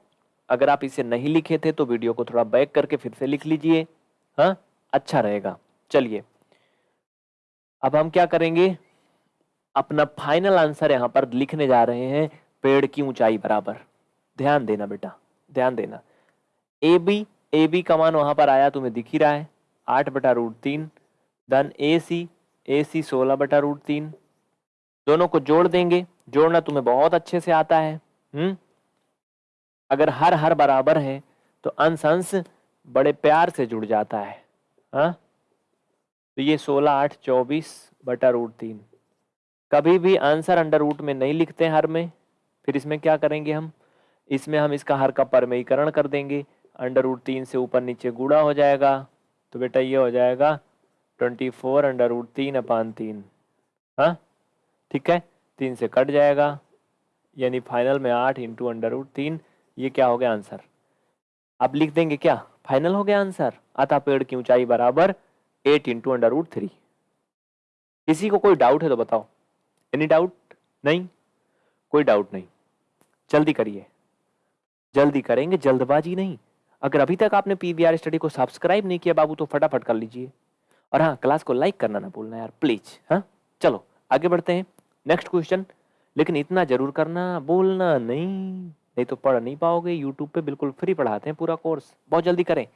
अगर आप इसे नहीं लिखे थे तो वीडियो को थोड़ा बैक करके फिर से लिख लीजिए। हाँ? अच्छा रहेगा। चलिए। अब हम क्या करेंगे? अपना फाइनल आंसर यहाँ पर लिखने जा रहे हैं पेड़ की ऊंचाई बराबर। ध्यान देना बेटा, ध्यान देना। ए बी ए बी का मान वहाँ पर आया, तुम्हें दिख ही रहा है। आठ बटा रूट तीन धन ए सी ए सी सोलह बटा रूट तीन। दोनों को जोड़ देंगे, जोड़ना तुम्हें बहुत अच्छे से आता है हम्म? अगर हर हर बराबर है तो अंश अंश बड़े प्यार से जुड़ जाता है, हा? तो ये सोलह, आठ, चौबीस बटा रूट तीन। कभी भी आंसर अंडर रूट में नहीं लिखते हर में। फिर इसमें क्या करेंगे हम? इसमें हम इसका हर का परमयीकरण कर देंगे। अंडर रूट तीन से ऊपर नीचे गुड़ा हो जाएगा। तो बेटा ये हो जाएगा ट्वेंटी फोर अंडर रूट तीन अपान तीन। हाँ? ठीक है? तीन से कट जाएगा। यानी फाइनल में आठ इंटू अंडर रूट तीन। ये क्या हो गया आंसर? अब लिख देंगे क्या? फाइनल हो गया आंसर। अतः पेड़ की ऊंचाई बराबर eight into under root three. किसी को कोई डाउट है तो बताओ। एनी डाउट नहीं। कोई डाउट नहीं। जल्दी करिए। जल्दी करेंगे, जल्दबाजी नहीं। अगर अभी तक आपने पीबीआर स्टडी को सब्सक्राइब नहीं किया बाबू तो फटाफट कर लीजिए। और हाँ क्लास को लाइक करना ना भूलना यार प्लीज़ हाँ? चलो, आगे बढ़ते हैं। नेक्स्ट क्वेश्चन लेकिन इतना ज़रूर करना, बोलना नहीं। नहीं तो पढ़ नहीं पाओगे यूट्यूब पे बिल्कुल फ्री पढ़ाते हैं पूरा कोर्स बहुत जल्दी करें।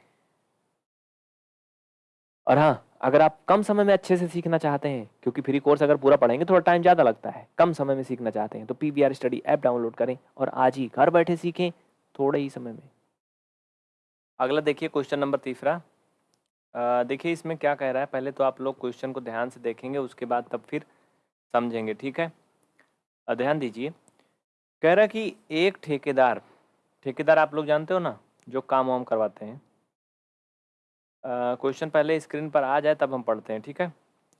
और हाँ अगर आप कम समय में अच्छे से सीखना चाहते हैं, क्योंकि फ्री कोर्स अगर पूरा पढ़ेंगे, थोड़ा टाइम ज़्यादा लगता है। कम समय में सीखना चाहते हैं तो पी स्टडी ऐप डाउनलोड करें और आज ही घर बैठे सीखें थोड़े ही समय में। अगला देखिए क्वेश्चन नंबर तीसरा। देखिए इसमें क्या कह रहा है, पहले तो आप लोग क्वेश्चन को ध्यान से देखेंगे, उसके बाद तब फिर समझेंगे, ठीक है? ध्यान दीजिए। कह रहा कि एक ठेकेदार ठेकेदार आप लोग जानते हो ना, जो काम वाम करवाते हैं क्वेश्चन पहले स्क्रीन पर आ जाए तब हम पढ़ते हैं, ठीक है?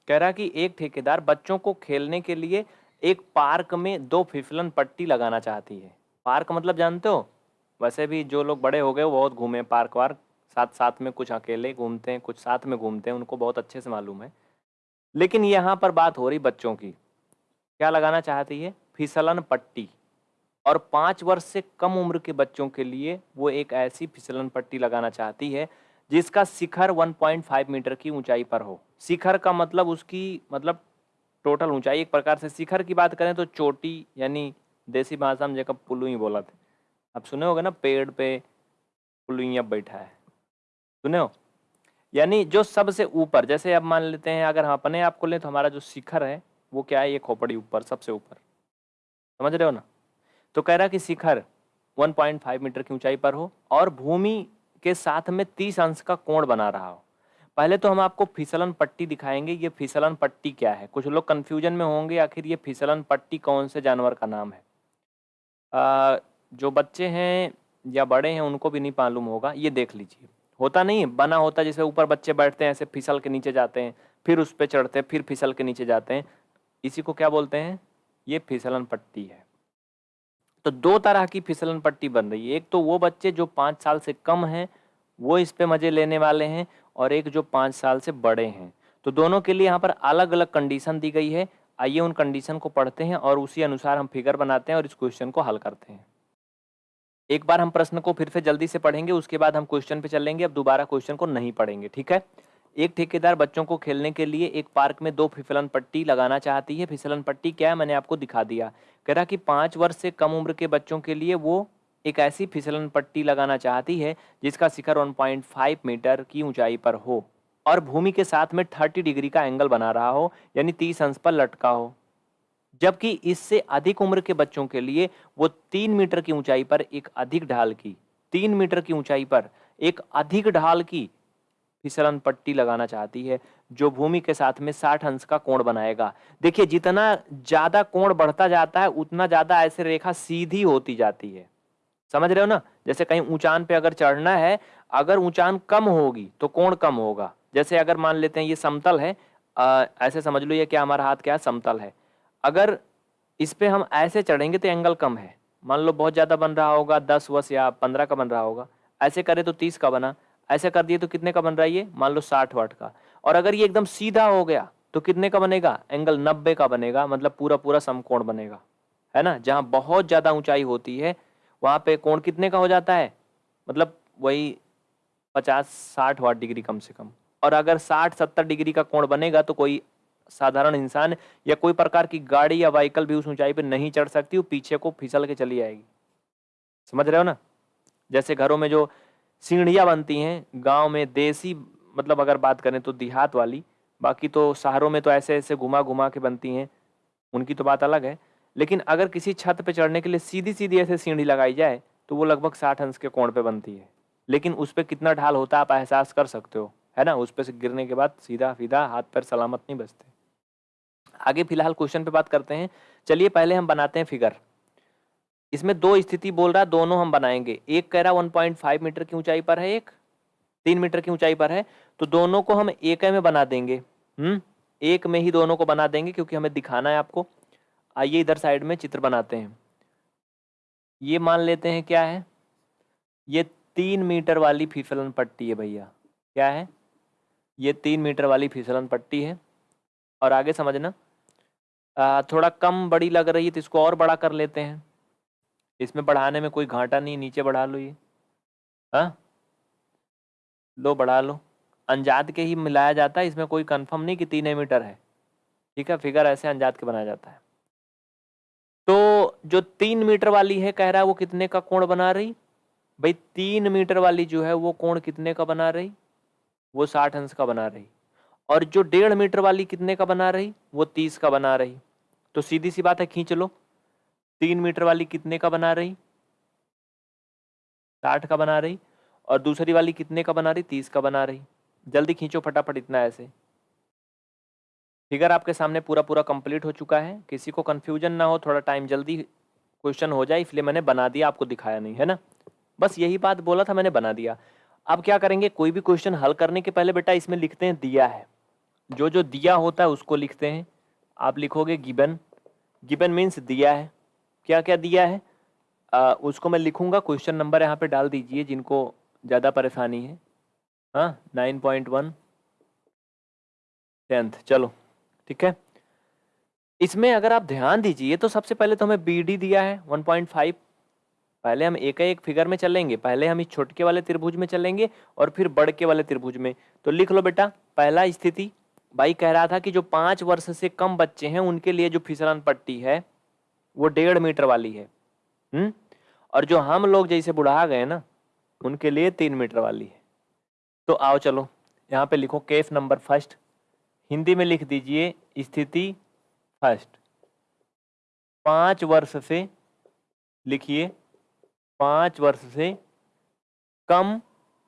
कह रहा कि एक ठेकेदार बच्चों को खेलने के लिए एक पार्क में दो फिसलन पट्टी लगाना चाहती है। पार्क मतलब जानते हो? वैसे भी जो लोग बड़े हो गए वो बहुत घूमे पार्क वार्क। साथ साथ में कुछ अकेले घूमते हैं, कुछ साथ में घूमते हैं, उनको बहुत अच्छे से मालूम है। लेकिन यहाँ पर बात हो रही बच्चों की। क्या लगाना चाहती है? फिसलन पट्टी। और पाँच वर्ष से कम उम्र के बच्चों के लिए वो एक ऐसी फिसलन पट्टी लगाना चाहती है जिसका शिखर 1.5 मीटर की ऊंचाई पर हो। शिखर का मतलब उसकी मतलब टोटल ऊंचाई। एक प्रकार से शिखर की बात करें तो चोटी, यानी देसी भाषा में जब पुलू ही बोला थे। अब सुने होगे ना, पेड़ पे पुलुइया बैठा है। सुने हो? यानी जो सबसे ऊपर, जैसे अब मान लेते हैं, अगर हम अपने आप को लें तो हमारा जो शिखर है, वो क्या है? ये खोपड़ी ऊपर, सबसे ऊपर। समझ रहे हो ना? तो कह रहा कि शिखर 1.5 मीटर की ऊंचाई पर हो और भूमि के साथ में 30 अंश का कोण बना रहा हो। पहले तो हम आपको फिसलन पट्टी दिखाएँगे ये फिसलन पट्टी क्या है? कुछ लोग कंफ्यूजन में होंगे आखिर ये फिसलन पट्टी कौन से जानवर का नाम है? आ, जो बच्चे हैं या बड़े हैं उनको भी नहीं मालूम होगा ये देख लीजिए। होता नहीं बना होता जैसे ऊपर बच्चे बैठते हैं ऐसे फिसल के नीचे जाते हैं फिर उस पर चढ़ते हैं फिर फिसल के नीचे जाते हैं। इसी को क्या बोलते हैं? ये फिसलन पट्टी है। तो दो तरह की फिसलन पट्टी बन रही है। एक तो वो बच्चे जो पाँच साल से कम हैं, वो इस पे मज़े लेने वाले हैं और एक जो पाँच साल से बड़े हैं। तो दोनों के लिए यहाँ पर अलग अलग कंडीशन दी गई है। आइए उन कंडीशन को पढ़ते हैं और उसी अनुसार हम फिगर बनाते हैं और इस क्वेश्चन को हल करते हैं। एक बार हम प्रश्न को फिर से जल्दी से पढ़ेंगे, उसके बाद हम क्वेश्चन पे चलेंगे, अब दोबारा क्वेश्चन को नहीं पढ़ेंगे, ठीक है? एक ठेकेदार बच्चों को खेलने के लिए एक पार्क में दो फिसलन पट्टी लगाना चाहती है। फिसलन पट्टी क्या है? मैंने आपको दिखा दिया। कह रहा कि पाँच वर्ष से कम उम्र के बच्चों के लिए वो एक ऐसी फिसलन पट्टी लगाना चाहती है, जिसका शिखर 1.5 मीटर की ऊंचाई पर हो और भूमि के साथ में 30 डिग्री का एंगल बना रहा हो, यानी 30 अंश पर लटका हो। जबकि इससे अधिक उम्र के बच्चों के लिए वो तीन मीटर की ऊंचाई पर एक अधिक ढाल की, तीन मीटर की ऊंचाई पर एक अधिक ढाल की फिसलन पट्टी लगाना चाहती है जो भूमि के साथ में साठ अंश का कोण बनाएगा। देखिए जितना ज़्यादा कोण बढ़ता जाता है उतना ज़्यादा ऐसे रेखा सीधी होती जाती है। समझ रहे हो ना? जैसे कहीं ऊंचान पे अगर चढ़ना है अगर ऊंचान कम होगी तो कोण कम होगा। जैसे अगर मान लेते हैं ये समतल है आ, ऐसे समझ लो ये क्या हमारा हाथ क्या समतल है। अगर इस पे हम ऐसे चढ़ेंगे तो एंगल कम है। मान लो बहुत ज़्यादा बन रहा होगा दस वस या पंद्रह का बन रहा होगा। ऐसे करे तो तीस का बना। ऐसे कर दिए तो कितने का बन रहा है ये? मान लो साठ वाट का। और अगर ये एकदम सीधा हो गया तो कितने का बनेगा? एंगल नब्बे का बनेगा मतलब पूरा पूरा समकोण बनेगा। है ना? जहाँ बहुत ज़्यादा ऊंचाई होती है, वहाँ पे कोण कितने का हो जाता है? मतलब वही पचास साठ वाट डिग्री कम से कम। और अगर साठ सत्तर डिग्री का कोण बनेगा तो कोई साधारण इंसान या कोई प्रकार की गाड़ी या व्हीकल भी उस ऊंचाई पर नहीं चढ़ सकती, वो पीछे को फिसल के चली आएगी समझ रहे हो ना? जैसे घरों में जो सीढ़ियाँ बनती हैं, गाँव में देसी मतलब अगर बात करें तो देहात वाली, बाकी तो शहरों में तो ऐसे ऐसे घुमा घुमा के बनती हैं, उनकी तो बात अलग है। लेकिन अगर किसी छत पे चढ़ने के लिए सीधी सीधी ऐसे सीढ़ी लगाई जाए तो वो लगभग साठ अंश के कोण पे बनती है। लेकिन उस पर कितना ढाल होता है, आप एहसास कर सकते हो, है ना? उस पर से गिरने के बाद सीधा सीधा हाथ पैर सलामत नहीं बचते। आगे फ़िलहाल क्वेश्चन पे बात करते हैं। चलिए पहले हम बनाते हैं फिगर। इसमें दो स्थिति बोल रहा है दोनों हम बनाएँगे। एक कह रहा वन मीटर की ऊंचाई पर है एक तीन मीटर की ऊंचाई पर है तो दोनों को हम एक में बना देंगे। हम्म एक में ही दोनों को बना देंगे क्योंकि हमें दिखाना है आपको। आइए इधर साइड में चित्र बनाते हैं। ये मान लेते हैं क्या है? ये तीन मीटर वाली फिसलन पट्टी है भैया। क्या है? ये तीन मीटर वाली फिसलन पट्टी है। और आगे समझना। आ, थोड़ा कम बड़ी लग रही है तो इसको और बड़ा कर लेते हैं। इसमें बढ़ाने में कोई घाटा नहीं, नीचे बढ़ा लो ये। हाँ? लो, बढ़ा लो। अंजाद के ही मिलाया जाता है, इसमें कोई कंफर्म नहीं कि तीन मीटर है। ठीक है? फिगर ऐसे अंजाद के बनाया जाता है। तो जो तीन मीटर वाली है, कह रहा है वो कितने का कोण बना रही? भाई, तीन मीटर वाली जो है, वो कोण कितने का बना रही? वो साठ अंश का बना रही। और जो डेढ़ मीटर वाली कितने का बना रही? वो तीस का बना रही। तो सीधी सी बात है, खींच लो। तीन मीटर वाली कितने का बना रही? साठ का बना रही। और दूसरी वाली कितने का बना रही? तीस का बना रही। जल्दी खींचो फटाफट इतना ऐसे। फिगर आपके सामने पूरा पूरा कंप्लीट हो चुका है। किसी को कंफ्यूजन ना हो, थोड़ा टाइम जल्दी क्वेश्चन हो जाए, इसलिए मैंने बना दिया, आपको दिखाया नहीं, है ना? बस यही बात बोला था, मैंने बना दिया। अब क्या करेंगे? कोई भी क्वेश्चन हल करने के पहले बेटा इसमें लिखते हैं दिया है। जो जो दिया होता है, उसको लिखते हैं। आप लिखोगे गिबन। गिबन मीन्स दिया है। क्या क्या दिया है? आ, उसको मैं लिखूँगा क्वेश्चन नंबर यहाँ पे डाल दीजिए जिनको ज़्यादा परेशानी है। हाँ नाइन पॉइंट वन टेंथ चलो ठीक है? इसमें अगर आप ध्यान दीजिए तो सबसे पहले तो हमें बी डी दिया है वन पॉइंट फाइव पहले हम एक एक फिगर में चलेंगे पहले हम इस छोटके वाले त्रिभुज में चलेंगे और फिर बड़ के वाले त्रिभुज में। तो लिख लो बेटा पहला स्थिति भाई कह रहा था कि जो पाँच वर्ष से कम बच्चे हैं उनके लिए जो फिसलन पट्टी है वो डेढ़ मीटर वाली है। हम्म? और जो हम लोग जैसे बुढ़ा गए ना, उनके लिए तीन मीटर वाली है। तो आओ चलो, यहाँ पे लिखो केस नंबर फ़र्स्ट हिंदी में लिख दीजिए, स्थिति फ़र्स्ट पाँच वर्ष से, लिखिए, पाँच वर्ष से कम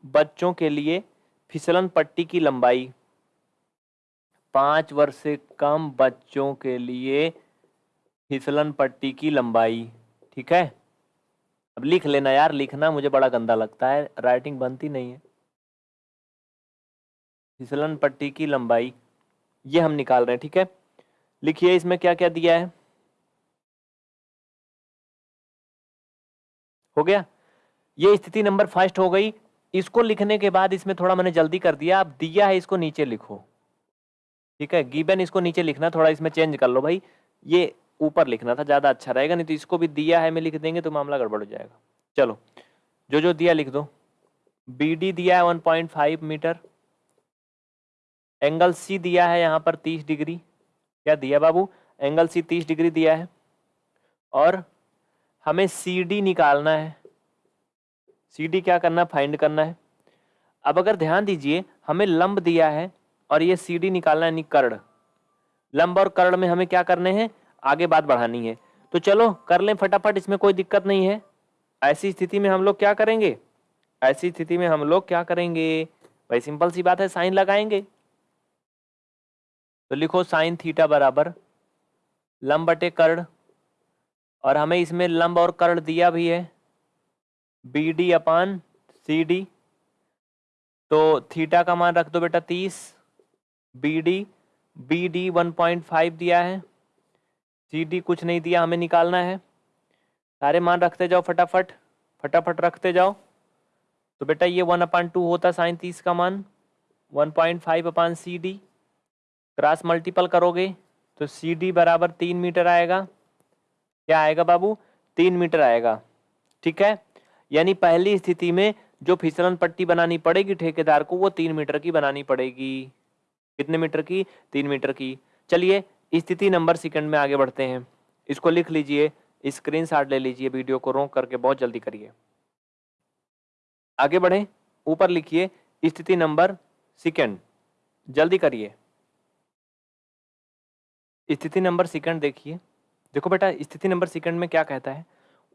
बच्चों के लिए फिसलन पट्टी की लंबाई। पाँच वर्ष से कम बच्चों के लिए फिसलन पट्टी की लंबाई, ठीक है? अब लिख लेना यार, लिखना मुझे बड़ा गंदा लगता है राइटिंग बनती नहीं है। फिसलन पट्टी की लंबाई, ये हम निकाल रहे हैं, ठीक है? लिखिए इसमें क्या क्या दिया है। हो गया? ये स्थिति नंबर फ़र्स्ट हो गई। इसको लिखने के बाद इसमें थोड़ा मैंने जल्दी कर दिया। अब दिया है इसको नीचे लिखो। ठीक है? गिबन इसको नीचे लिखना, थोड़ा इसमें चेंज कर लो भाई। ये ऊपर लिखना था, ज़्यादा अच्छा रहेगा, नहीं तो इसको भी दिया है, मैं लिख देंगे तो मामला गड़बड़ हो जाएगा। चलो, जो जो दिया लिख दो। बी डी दिया है 1.5 मीटर। एंगल सी दिया है यहाँ पर 30 डिग्री। क्या दिया बाबू? एंगल सी 30 डिग्री दिया है। और हमें सी डी निकालना है। सी डी क्या करना फाइंड करना है। अब अगर ध्यान दीजिए, हमें लंब दिया है और ये सी डी निकालना है यानी कर्ण। लंब और कर्ण में हमें क्या करने हैं? आगे बात बढ़ानी है। तो चलो, कर लें फटाफट, इसमें कोई दिक्कत नहीं है। ऐसी स्थिति में हम लोग क्या करेंगे? ऐसी स्थिति में हम लोग क्या करेंगे? भाई, सिंपल सी बात है, साइन लगाएँगे। तो लिखो साइन थीटा बराबर लंब बटे कर्ण, और हमें इसमें लंब और कर्ण दिया भी है। B D upon C D तो थीटा का मान रख दो बेटा तीस। B D B D one point five दिया है। सी डी कुछ नहीं दिया, हमें निकालना है। सारे मान रखते जाओ फटाफट फटाफट रखते जाओ। तो बेटा ये वन अपान टू होता साइन तीस का मान, one point five upon C D cross multiple करोगे तो सी डी बराबर तीन मीटर आएगा। क्या आएगा बाबू? तीन मीटर आएगा। ठीक है? यानी पहली स्थिति में जो फिसलन पट्टी बनानी पड़ेगी ठेकेदार को, वो तीन मीटर की बनानी पड़ेगी। कितने मीटर की? तीन मीटर की। चलिए स्थिति नंबर सेकंड में आगे बढ़ते हैं। इसको लिख लीजिए स्क्रीन ले लीजिए वीडियो को रोक करके बहुत जल्दी करिए। आगे बढ़े, ऊपर लिखिए, स्थिति नंबर सेकंड। जल्दी करिए। स्थिति नंबर सेकंड देखिए। देखो बेटा, स्थिति नंबर सेकंड में क्या कहता है?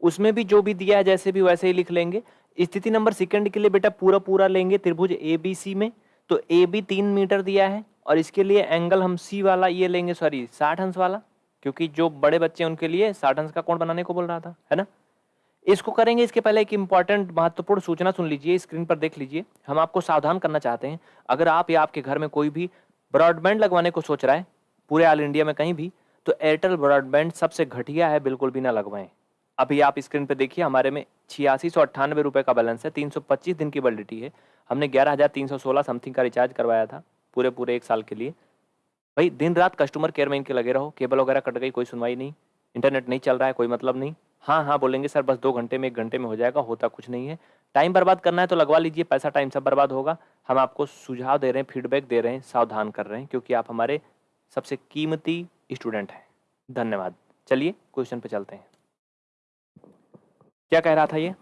उसमें भी जो भी दिया है, जैसे भी वैसे ही लिख लेंगे। स्थिति नंबर सेकंड के लिए बेटा पूरा पूरा लेंगे त्रिभुज ए बी सी में। तो ए बी तीन मीटर दिया है। और इसके लिए एंगल हम सी वाला ये लेंगे सॉरी साठ अंश वाला, क्योंकि जो बड़े बच्चे उनके लिए साठ अंश का कोण बनाने को बोल रहा था, है ना? इसको करेंगे, इसके पहले एक इंपॉर्टेंट महत्वपूर्ण सूचना सुन लीजिए स्क्रीन पर देख लीजिए। हम आपको सावधान करना चाहते हैं, अगर आप या आपके घर में कोई भी ब्रॉडबैंड लगवाने को सोच रहा है, पूरे ऑल इंडिया में कहीं भी तो एयरटेल ब्रॉडबैंड सबसे घटिया है, बिल्कुल भी ना लगवाएँ। अभी आप स्क्रीन पे देखिए, हमारे में छियासी सौ का बैलेंस है, तीन सौ पच्चीस दिन की वैलिडिटी है। हमने ग्यारह हज़ार तीन सौ सोलह समथिंग का रिचार्ज करवाया था। पूरे पूरे एक साल के लिए। भाई दिन रात कस्टमर केयर में इनके लगे रहो केबल वगैरह कट गई, कोई सुनवाई नहीं इंटरनेट नहीं चल रहा है, कोई मतलब नहीं। हाँ हाँ बोलेंगे, सर, बस दो घंटे में एक घंटे में हो जाएगा, होता कुछ नहीं है। टाइम बर्बाद करना है तो लगवा लीजिए, पैसा टाइम सब बर्बाद होगा। हम आपको सुझाव दे रहे हैं फीडबैक दे रहे हैं, सावधान कर रहे हैं, क्योंकि आप हमारे सबसे कीमती स्टूडेंट हैं। धन्यवाद। चलिए क्वेश्चन पे चलते हैं। क्या कह रहा था ये?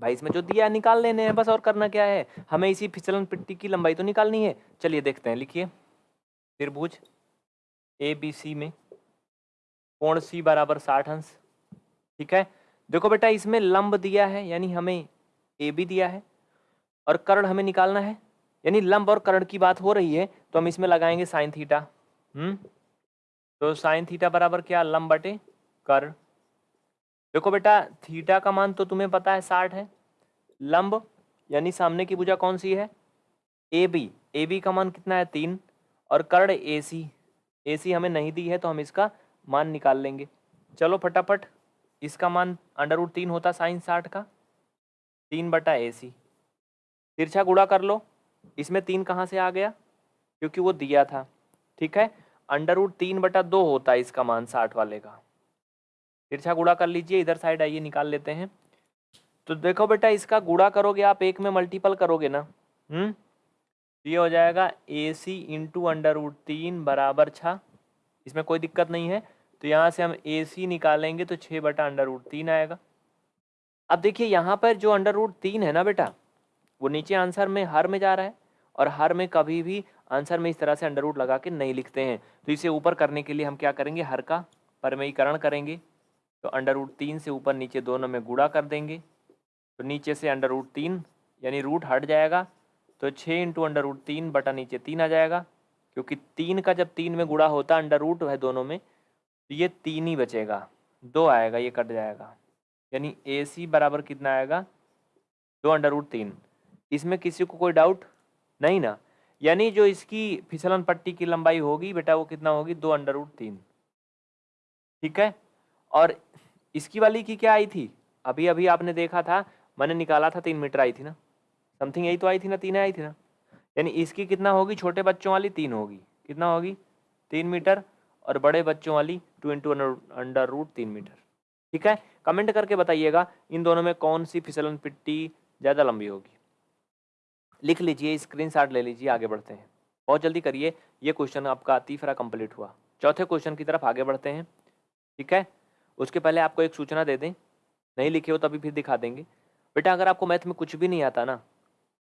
भाई, इसमें जो दिया निकाल लेने हैं, बस और करना क्या है? हमें इसी फिसलन पिट्टी की लंबाई तो निकालनी है? चलिए देखते हैं, लिखिए। त्रिभुज ए बी सी में। कोण सी बराबर साठ अंश। ठीक है? देखो बेटा, इसमें लंब दिया है, यानी हमें ए बी दिया है, और कर्ण हमें निकालना है। यानी लंब और कर्ण की बात हो रही है तो हम इसमें लगाएँगे साइन थीटा हम्म? तो साइन थीटा बराबर क्या? लंब बटे कर्ण। देखो बेटा थीटा का मान तो तुम्हें पता है साठ है। लंब, यानी सामने की भुजा कौन सी है? ए बी ए बी का मान कितना है? तीन। और कर्ण ए सी ए सी हमें नहीं दी है तो हम इसका मान निकाल लेंगे। चलो फटाफट, इसका मान अंडर रूट तीन होता साइन साठ का। तीन बटा ए सी तिरछा गुड़ा कर लो। इसमें तीन कहाँ से आ गया? क्योंकि वो दिया था। ठीक है? अंडर रूट तीन बटा दो होता है इसका मान साठ वाले का। तिरछा गुड़ा कर लीजिए, इधर साइड आइए, निकाल लेते हैं। तो देखो बेटा, इसका गुड़ा करोगे आप, एक में मल्टीपल करोगे ना? हम्म? ये हो जाएगा A C into under root तीन बराबर छः। इसमें कोई दिक्कत नहीं है। तो यहाँ से हम ए सी निकालेंगे तो छः बटा अंडर रूट तीन आएगा। अब देखिए, यहाँ पर जो अंडर रूट तीन है ना बेटा, वो नीचे आंसर में, हर में जा रहा है और हर में कभी भी आंसर में इस तरह से अंडर रूट लगा के नहीं लिखते हैं। तो इसे ऊपर करने के लिए हम क्या करेंगे? हर का परमयीकरण करेंगे। तो अंडर रूट तीन से ऊपर नीचे दोनों में गुड़ा कर देंगे। तो नीचे से अंडर रूट तीन, यानी रूट हट जाएगा। तो छः इंटू अंडर रूट तीन बटा नीचे तीन आ जाएगा, क्योंकि तीन का जब तीन में गुड़ा होता अंडर रूट है दोनों में तो ये तीन ही बचेगा। दो आएगा, ये कट जाएगा। यानी ए सी बराबर कितना आएगा? दो अंडर रूट तीन। इसमें किसी को कोई डाउट नहीं ना। यानी जो इसकी फिसलन पट्टी की लंबाई होगी बेटा, वो कितना होगी? दो अंडर रूट तीन। ठीक है? और इसकी वाली की क्या आई थी? अभी अभी आपने देखा था, मैंने निकाला था, तीन मीटर आई थी ना। समथिंग यही तो आई थी ना, तीन आई थी ना। यानी इसकी कितना होगी? छोटे बच्चों वाली तीन होगी। कितना होगी? तीन मीटर और बड़े बच्चों वाली टू इंटू अंडर रूट तीन मीटर। ठीक है? कमेंट करके बताइएगा, इन दोनों में कौन सी फिसलन पिट्टी ज़्यादा लंबी होगी। लिख लीजिए स्क्रीन ले लीजिए, आगे बढ़ते हैं। बहुत जल्दी करिए, ये क्वेश्चन आपका तीसरा कंप्लीट हुआ। चौथे क्वेश्चन की तरफ़ आगे बढ़ते हैं। ठीक है? उसके पहले आपको एक सूचना दे दें। नहीं लिखे हो तभी फिर दिखा देंगे। बेटा, अगर आपको मैथ में कुछ भी नहीं आता ना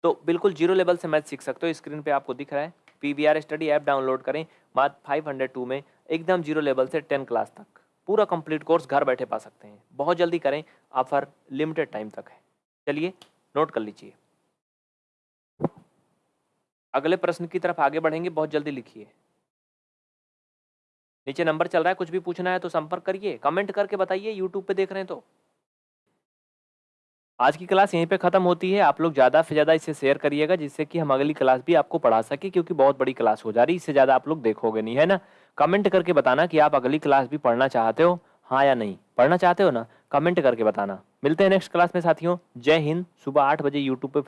तो बिल्कुल ज़ीरो लेवल से मैथ सीख सकते हो। स्क्रीन पे आपको दिख रहा है। P V R study app download करें मात्र फाइव हंड्रेड टू में, एकदम ज़ीरो लेवल से टेन क्लास तक। पूरा कंप्लीट कोर्स घर बैठे पा सकते हैं। बहुत जल्दी करें, ऑफ़र लिमिटेड टाइम तक है। चलिए, नोट कर लीजिए। अगले प्रश्न की तरफ़ आगे बढ़ेंगे, बहुत जल्दी लिखिए। नीचे नंबर चल रहा है, कुछ भी पूछना है तो संपर्क करिए, कमेंट करके बताइए यूट्यूब पे देख रहे हैं तो। आज की क्लास यहीं पे ख़त्म होती है, आप लोग ज़्यादा से ज़्यादा इसे शेयर करिएगा, जिससे कि हम अगली क्लास भी आपको पढ़ा सके, क्योंकि बहुत बड़ी क्लास हो जा रही है, इससे ज़्यादा आप लोग देखोगे नहीं, है ना? कमेंट करके बताना कि आप अगली क्लास भी पढ़ना चाहते हो हाँ या नहीं। पढ़ना चाहते हो ना? कमेंट करके बताना। मिलते हैं नेक्स्ट क्लास में साथियों। जय हिंद, सुबह आठ बजे यूट्यूब पे